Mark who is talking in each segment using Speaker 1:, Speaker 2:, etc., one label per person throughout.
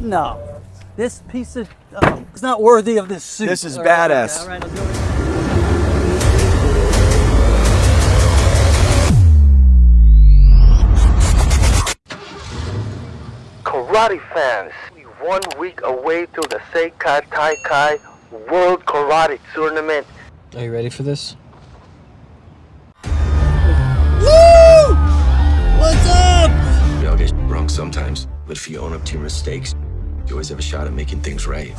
Speaker 1: No. This piece of uh, oh, it's not worthy of this suit.
Speaker 2: This is
Speaker 1: All right,
Speaker 2: badass.
Speaker 1: okay, all right, I'll do it.
Speaker 3: Karate fans, we one week away to the Sekai Taikai World Karate Tournament.
Speaker 4: Are you ready for this? Woo! What's up?
Speaker 5: We all get wrong sometimes, but if you own up to your mistakes, you always have a shot at making things right.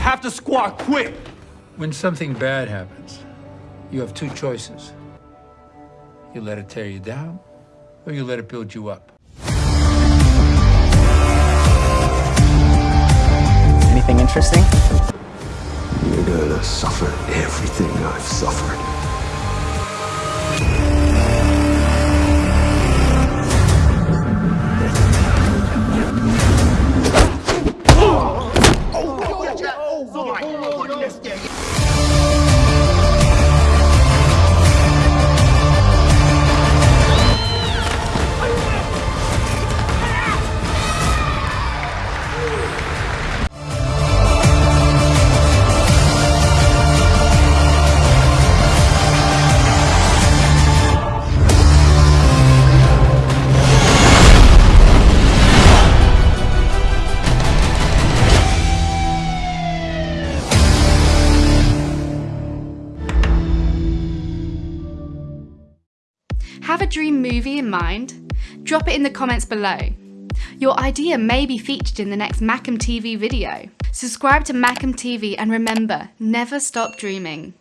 Speaker 6: Have to squat quick.
Speaker 7: When something bad happens, you have two choices. You let it tear you down, or you let it build you up.
Speaker 4: Anything interesting?
Speaker 5: You're gonna suffer everything I've suffered. Yeah.
Speaker 8: Have a dream movie in mind? Drop it in the comments below. Your idea may be featured in the next Macam TV video. Subscribe to Macam TV and remember, never stop dreaming.